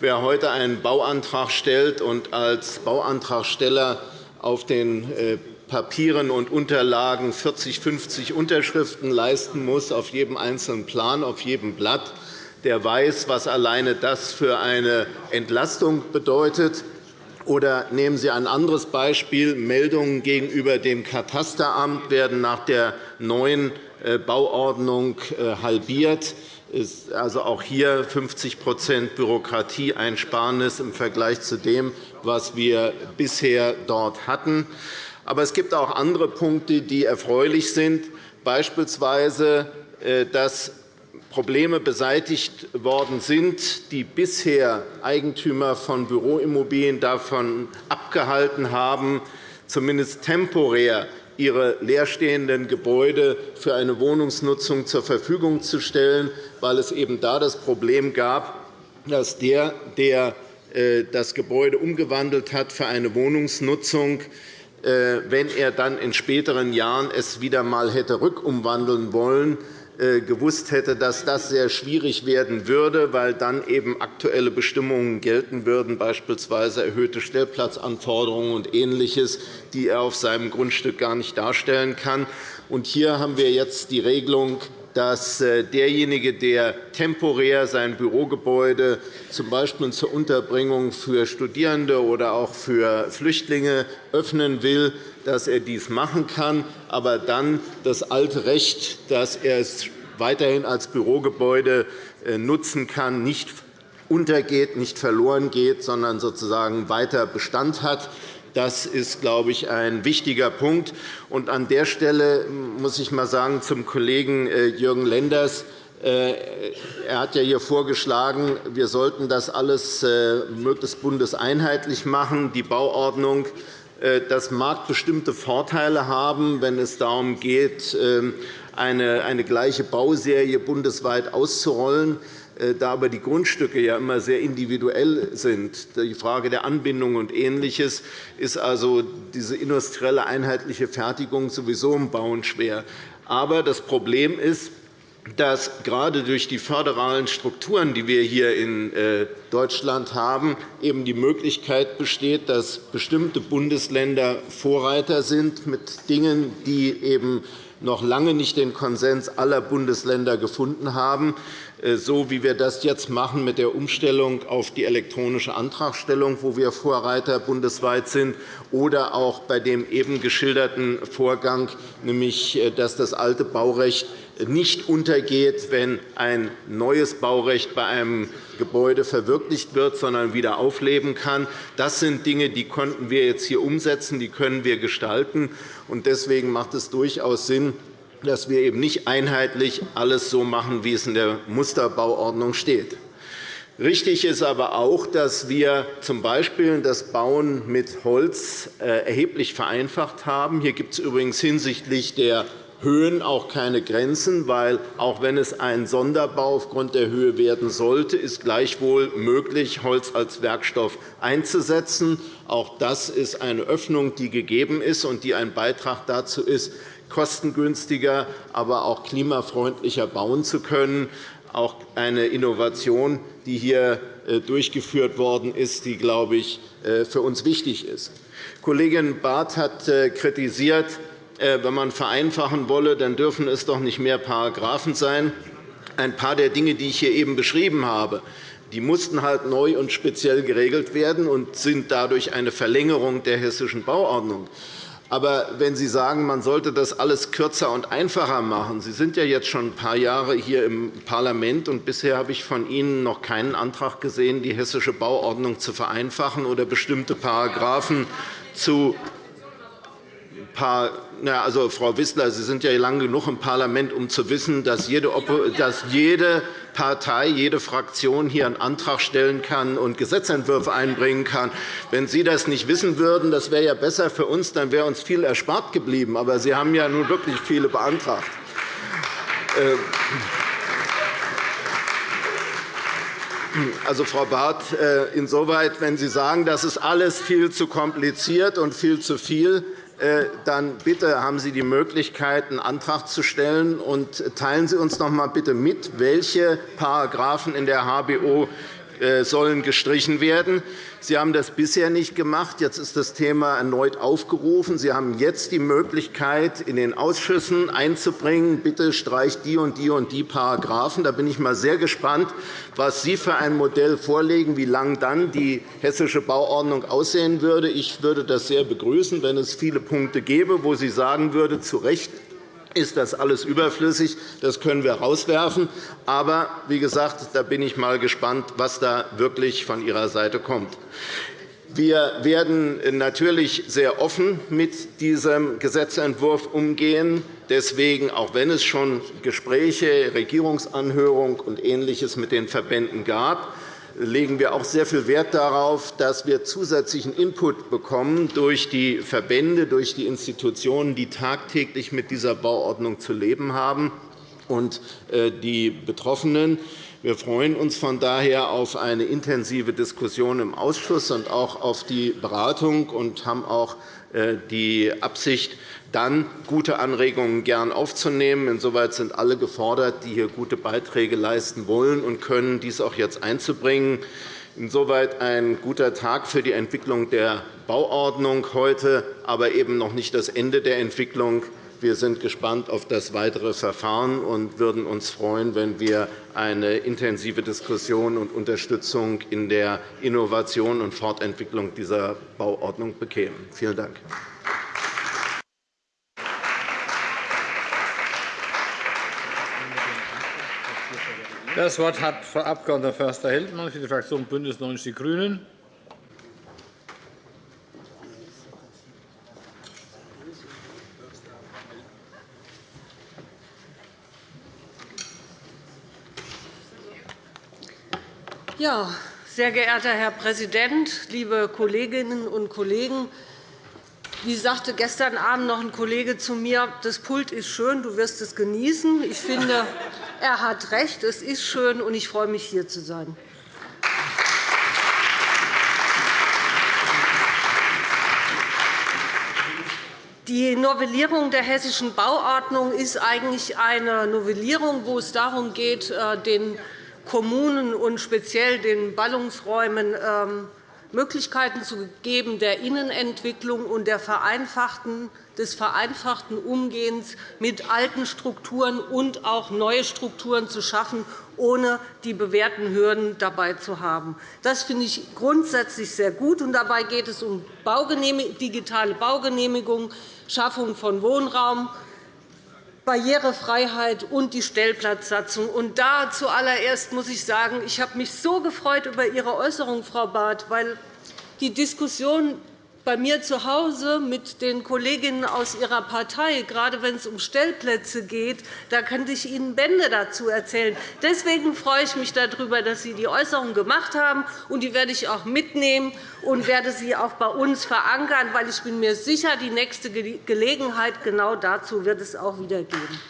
Wer heute einen Bauantrag stellt und als Bauantragsteller auf den Papieren und Unterlagen 40, 50 Unterschriften leisten muss auf jedem einzelnen Plan, auf jedem Blatt, der weiß, was alleine das für eine Entlastung bedeutet. Oder nehmen Sie ein anderes Beispiel. Meldungen gegenüber dem Katasteramt werden nach der neuen äh, Bauordnung äh, halbiert. Also auch hier 50% Bürokratieeinsparnis im Vergleich zu dem, was wir bisher dort hatten. Aber es gibt auch andere Punkte, die erfreulich sind, beispielsweise, äh, dass Probleme beseitigt worden sind, die bisher Eigentümer von Büroimmobilien davon abgehalten haben, zumindest temporär ihre leerstehenden Gebäude für eine Wohnungsnutzung zur Verfügung zu stellen, weil es eben da das Problem gab, dass der, der äh, das Gebäude umgewandelt hat für eine Wohnungsnutzung, äh, wenn er dann in späteren Jahren es wieder einmal hätte rückumwandeln wollen, gewusst hätte, dass das sehr schwierig werden würde, weil dann eben aktuelle Bestimmungen gelten würden, beispielsweise erhöhte Stellplatzanforderungen und Ähnliches, die er auf seinem Grundstück gar nicht darstellen kann. Hier haben wir jetzt die Regelung, dass äh, derjenige, der temporär sein Bürogebäude z. B. zur Unterbringung für Studierende oder auch für Flüchtlinge öffnen will, dass er dies machen kann, aber dann das alte Recht, dass er es weiterhin als Bürogebäude äh, nutzen kann, nicht untergeht, nicht verloren geht, sondern sozusagen weiter Bestand hat. Das ist, glaube ich, ein wichtiger Punkt. Und an der Stelle muss ich einmal sagen zum Kollegen äh, Jürgen Lenders, äh, er hat ja hier vorgeschlagen, wir sollten das alles äh, möglichst bundeseinheitlich machen, die Bauordnung. Das mag bestimmte Vorteile haben, wenn es darum geht, ähm, eine gleiche Bauserie bundesweit auszurollen. Äh, da aber die Grundstücke ja immer sehr individuell sind, die Frage der Anbindung und Ähnliches, ist also diese industrielle einheitliche Fertigung sowieso im Bauen schwer. Aber das Problem ist, dass gerade durch die föderalen Strukturen, die wir hier in äh, Deutschland haben, eben die Möglichkeit besteht, dass bestimmte Bundesländer Vorreiter sind mit Dingen, die eben noch lange nicht den Konsens aller Bundesländer gefunden haben. Äh, so wie wir das jetzt machen mit der Umstellung auf die elektronische Antragstellung, wo wir Vorreiter bundesweit sind, oder auch bei dem eben geschilderten Vorgang, nämlich äh, dass das alte Baurecht nicht untergeht, wenn ein neues Baurecht bei einem Gebäude verwirklicht wird, sondern wieder aufleben kann. Das sind Dinge, die konnten wir jetzt hier umsetzen, die können wir gestalten. Deswegen macht es durchaus Sinn, dass wir eben nicht einheitlich alles so machen, wie es in der Musterbauordnung steht. Richtig ist aber auch, dass wir z.B. das Bauen mit Holz äh, erheblich vereinfacht haben. Hier gibt es übrigens hinsichtlich der Höhen auch keine Grenzen, weil auch wenn es ein Sonderbau aufgrund der Höhe werden sollte, ist gleichwohl möglich, Holz als Werkstoff einzusetzen. Auch das ist eine Öffnung, die gegeben ist und die ein Beitrag dazu ist, kostengünstiger, aber auch klimafreundlicher bauen zu können. Auch eine Innovation, die hier äh, durchgeführt worden ist, die, glaube ich, äh, für uns wichtig ist. Kollegin Barth hat äh, kritisiert, wenn man vereinfachen wolle, dann dürfen es doch nicht mehr Paragraphen sein. Ein paar der Dinge, die ich hier eben beschrieben habe, die mussten halt neu und speziell geregelt werden und sind dadurch eine Verlängerung der Hessischen Bauordnung. Aber wenn Sie sagen, man sollte das alles kürzer und einfacher machen, Sie sind ja jetzt schon ein paar Jahre hier im Parlament, und bisher habe ich von Ihnen noch keinen Antrag gesehen, die hessische Bauordnung zu vereinfachen oder bestimmte Paragraphen zu paar, also, Frau Wissler, Sie sind ja lange genug im Parlament, um zu wissen, dass jede, dass jede Partei, jede Fraktion hier einen Antrag stellen kann und Gesetzentwürfe einbringen kann. Wenn Sie das nicht wissen würden, das wäre ja besser für uns, dann wäre uns viel erspart geblieben. Aber Sie haben ja nun wirklich viele beantragt. Ähm, also, Frau Barth, äh, insoweit, wenn Sie sagen, das ist alles viel zu kompliziert und viel zu viel, äh, dann bitte haben Sie die Möglichkeit, einen Antrag zu stellen. Und teilen Sie uns noch einmal bitte mit, welche Paragraphen in der HBO äh, sollen gestrichen werden. Sie haben das bisher nicht gemacht. Jetzt ist das Thema erneut aufgerufen. Sie haben jetzt die Möglichkeit, in den Ausschüssen einzubringen, bitte streicht die und die und die Paragraphen. Da bin ich mal sehr gespannt, was Sie für ein Modell vorlegen, wie lang dann die hessische Bauordnung aussehen würde. Ich würde das sehr begrüßen, wenn es viele Punkte gäbe, wo Sie sagen würde, zu Recht ist das alles überflüssig. Das können wir rauswerfen. Aber wie gesagt, da bin ich mal gespannt, was da wirklich von Ihrer Seite kommt. Wir werden natürlich sehr offen mit diesem Gesetzentwurf umgehen. Deswegen, auch wenn es schon Gespräche, Regierungsanhörung und Ähnliches mit den Verbänden gab, legen wir auch sehr viel Wert darauf, dass wir zusätzlichen Input bekommen durch die Verbände, durch die Institutionen, die tagtäglich mit dieser Bauordnung zu leben haben, und äh, die Betroffenen. Wir freuen uns von daher auf eine intensive Diskussion im Ausschuss und auch auf die Beratung und haben auch die Absicht, dann gute Anregungen gern aufzunehmen. Insoweit sind alle gefordert, die hier gute Beiträge leisten wollen und können, dies auch jetzt einzubringen. Insoweit ein guter Tag für die Entwicklung der Bauordnung heute, aber eben noch nicht das Ende der Entwicklung. Wir sind gespannt auf das weitere Verfahren und würden uns freuen, wenn wir eine intensive Diskussion und Unterstützung in der Innovation und Fortentwicklung dieser Bauordnung bekämen. Vielen Dank. Das Wort hat Frau Abg. Förster-Heldmann für die Fraktion BÜNDNIS 90 die GRÜNEN. Ja, sehr geehrter Herr Präsident, liebe Kolleginnen und Kollegen! Wie sagte gestern Abend noch ein Kollege zu mir, das Pult ist schön, du wirst es genießen. Ich finde, er hat recht, es ist schön, und ich freue mich, hier zu sein. Die Novellierung der Hessischen Bauordnung ist eigentlich eine Novellierung, wo es darum geht, äh, den Kommunen und speziell den Ballungsräumen ähm, Möglichkeiten zu geben der Innenentwicklung und des vereinfachten Umgehens mit alten Strukturen und auch neue Strukturen zu schaffen, ohne die bewährten Hürden dabei zu haben. Das finde ich grundsätzlich sehr gut. dabei geht es um digitale Baugenehmigungen, Schaffung von Wohnraum, Barrierefreiheit und die Stellplatzsatzung. Und da zuallererst muss ich sagen, ich habe mich so gefreut über Ihre Äußerung, Frau Barth, weil die Diskussion bei mir zu Hause mit den Kolleginnen aus Ihrer Partei, gerade wenn es um Stellplätze geht, da könnte ich Ihnen Bände dazu erzählen. Deswegen freue ich mich darüber, dass Sie die Äußerung gemacht haben. und Die werde ich auch mitnehmen und werde sie auch bei uns verankern, weil ich bin mir sicher, die nächste Gelegenheit genau dazu wird es auch wieder geben.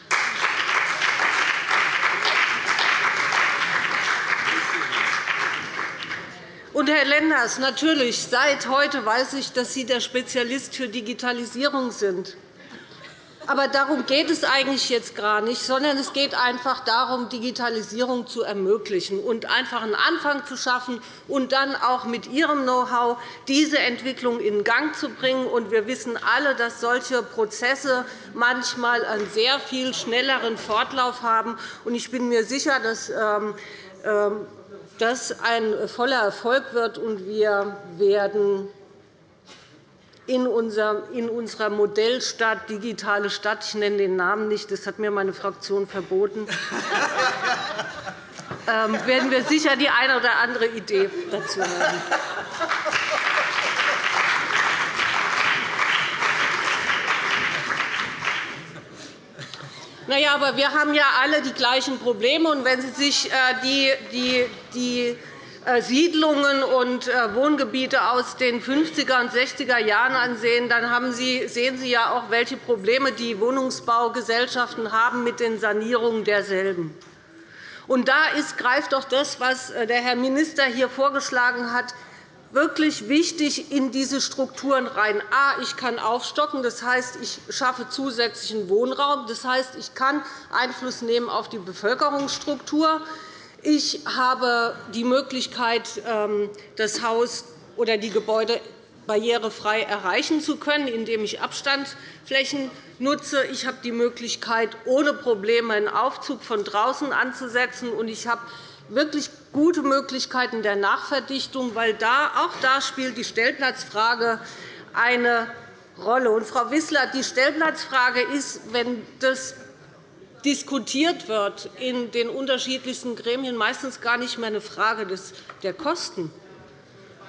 Und, Herr Lenders, natürlich, seit heute weiß ich, dass Sie der Spezialist für Digitalisierung sind. Aber darum geht es eigentlich jetzt gar nicht, sondern es geht einfach darum, Digitalisierung zu ermöglichen und einfach einen Anfang zu schaffen und dann auch mit Ihrem Know-how diese Entwicklung in Gang zu bringen. Wir wissen alle, dass solche Prozesse manchmal einen sehr viel schnelleren Fortlauf haben. Ich bin mir sicher, dass ähm, ähm, das ein voller Erfolg wird, und wir werden in unserer Modellstadt Digitale Stadt – ich nenne den Namen nicht, das hat mir meine Fraktion verboten ähm, werden wir sicher die eine oder andere Idee dazu haben. Na ja, aber wir haben ja alle die gleichen Probleme. Und wenn Sie sich äh, die, die, die äh, Siedlungen und äh, Wohngebiete aus den 50er und 60er Jahren ansehen, dann Sie, sehen Sie ja auch, welche Probleme die Wohnungsbaugesellschaften haben mit den Sanierungen derselben. Und da ist, greift auch das, was der Herr Minister hier vorgeschlagen hat, wirklich wichtig in diese Strukturen rein. A, ich kann aufstocken, das heißt, ich schaffe zusätzlichen Wohnraum. Das heißt, ich kann Einfluss nehmen auf die Bevölkerungsstruktur. Ich habe die Möglichkeit, ähm, das Haus oder die Gebäude barrierefrei erreichen zu können, indem ich Abstandsflächen nutze. Ich habe die Möglichkeit, ohne Probleme einen Aufzug von draußen anzusetzen. Und ich habe wirklich gute Möglichkeiten der Nachverdichtung, weil da, auch da spielt die Stellplatzfrage eine Rolle. Und, Frau Wissler, die Stellplatzfrage ist, wenn das diskutiert wird in den unterschiedlichsten Gremien, meistens gar nicht mehr eine Frage der Kosten,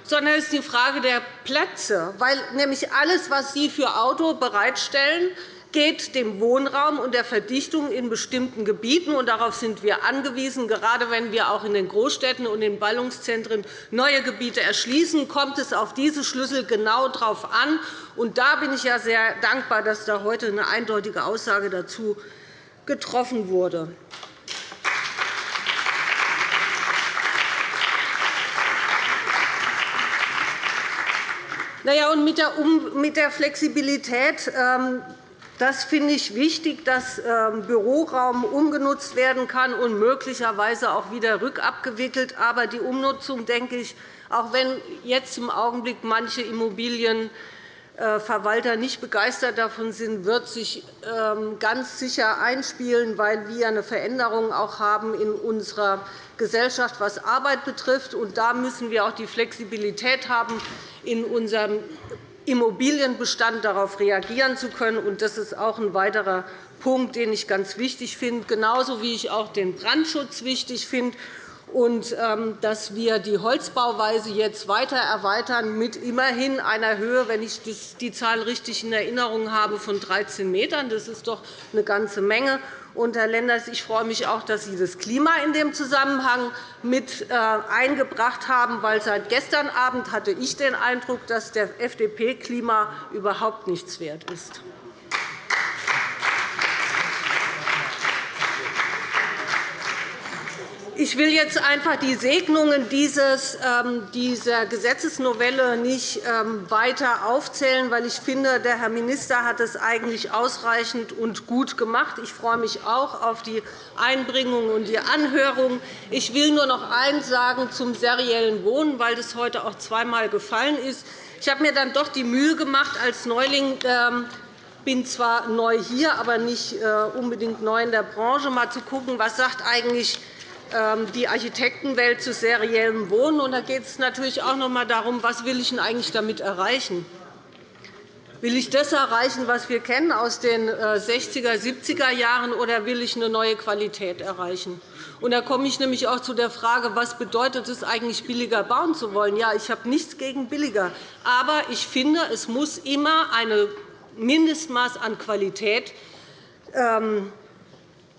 sondern es ist die Frage der Plätze, weil nämlich alles, was Sie für Auto bereitstellen, geht dem Wohnraum und der Verdichtung in bestimmten Gebieten. Und darauf sind wir angewiesen. Gerade wenn wir auch in den Großstädten und in Ballungszentren neue Gebiete erschließen, kommt es auf diese Schlüssel genau darauf an. Und da bin ich ja sehr dankbar, dass da heute eine eindeutige Aussage dazu getroffen wurde. Naja, und mit der Flexibilität ähm, das finde ich wichtig, dass ähm, Büroraum umgenutzt werden kann und möglicherweise auch wieder rückabgewickelt. Aber die Umnutzung, denke ich, auch wenn jetzt im Augenblick manche Immobilienverwalter nicht begeistert davon sind, wird sich ähm, ganz sicher einspielen, weil wir eine Veränderung auch haben in unserer Gesellschaft, was Arbeit betrifft. Und da müssen wir auch die Flexibilität haben, in unserem Immobilienbestand darauf reagieren zu können. Das ist auch ein weiterer Punkt, den ich ganz wichtig finde, genauso wie ich auch den Brandschutz wichtig finde und ähm, dass wir die Holzbauweise jetzt weiter erweitern mit immerhin einer Höhe, wenn ich die Zahl richtig in Erinnerung habe, von 13 m. Das ist doch eine ganze Menge. Und, Herr Lenders, ich freue mich auch, dass Sie das Klima in dem Zusammenhang mit äh, eingebracht haben, weil seit gestern Abend hatte ich den Eindruck, dass der FDP-Klima überhaupt nichts wert ist. Ich will jetzt einfach die Segnungen ähm, dieser Gesetzesnovelle nicht ähm, weiter aufzählen, weil ich finde, der Herr Minister hat es eigentlich ausreichend und gut gemacht. Ich freue mich auch auf die Einbringung und die Anhörung. Ich will nur noch eines sagen zum seriellen Wohnen, weil das heute auch zweimal gefallen ist. Ich habe mir dann doch die Mühe gemacht, als Neuling ähm, bin zwar neu hier, aber nicht äh, unbedingt neu in der Branche, mal zu schauen, was sagt eigentlich die Architektenwelt zu seriellem Wohnen. Und da geht es natürlich auch noch einmal darum, was will ich denn eigentlich damit erreichen Will ich das erreichen, was wir kennen aus den 60er, äh, 70er Jahren, oder will ich eine neue Qualität erreichen? Und da komme ich nämlich auch zu der Frage, was bedeutet es eigentlich, billiger bauen zu wollen? Ja, ich habe nichts gegen billiger. Aber ich finde, es muss immer ein Mindestmaß an Qualität ähm,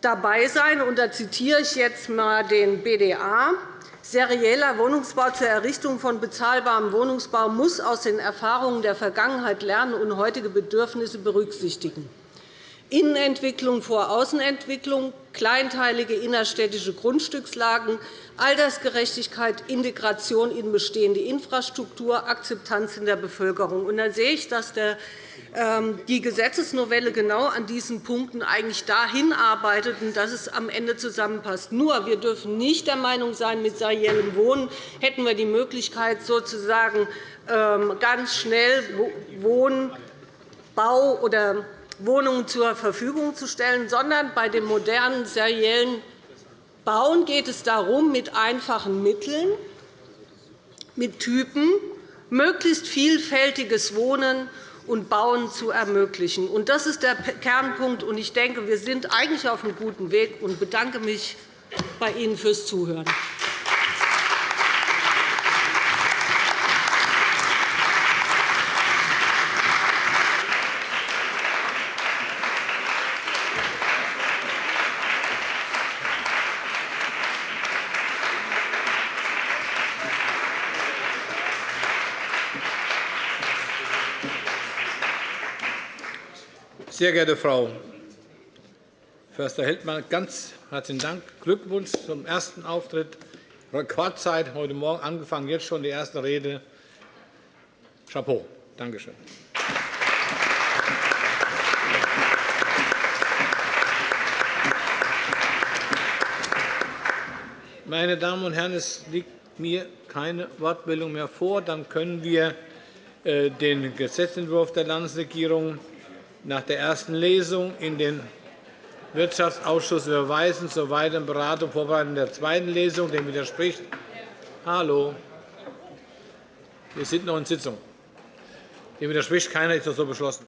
dabei sein. Und da zitiere ich jetzt einmal den BDA. Serieller Wohnungsbau zur Errichtung von bezahlbarem Wohnungsbau muss aus den Erfahrungen der Vergangenheit lernen und heutige Bedürfnisse berücksichtigen. Innenentwicklung vor Außenentwicklung, kleinteilige innerstädtische Grundstückslagen, Altersgerechtigkeit, Integration in bestehende Infrastruktur, Akzeptanz in der Bevölkerung. Und da sehe ich, dass der die Gesetzesnovelle genau an diesen Punkten eigentlich dahin arbeitet, dass es am Ende zusammenpasst. Nur, wir dürfen nicht der Meinung sein, mit seriellem Wohnen hätten wir die Möglichkeit, sozusagen ähm, ganz schnell Wohnbau oder Wohnungen zur Verfügung zu stellen, sondern bei dem modernen seriellen Bauen geht es darum, mit einfachen Mitteln, mit Typen, möglichst vielfältiges Wohnen und Bauen zu ermöglichen. Das ist der Kernpunkt. Ich denke, wir sind eigentlich auf einem guten Weg und bedanke mich bei Ihnen fürs Zuhören. Sehr geehrte Frau Förster-Heldmann, ganz herzlichen Dank. Glückwunsch zum ersten Auftritt. Rekordzeit heute Morgen angefangen, jetzt schon die erste Rede. Chapeau. Danke schön. Meine Damen und Herren, es liegt mir keine Wortmeldung mehr vor. Dann können wir äh, den Gesetzentwurf der Landesregierung nach der ersten Lesung in den Wirtschaftsausschuss überweisen zur weiteren Beratung und Vorbereitung der zweiten Lesung. Dem widerspricht Hallo. Wir sind noch in Sitzung. Dem widerspricht keiner. Ist das so beschlossen?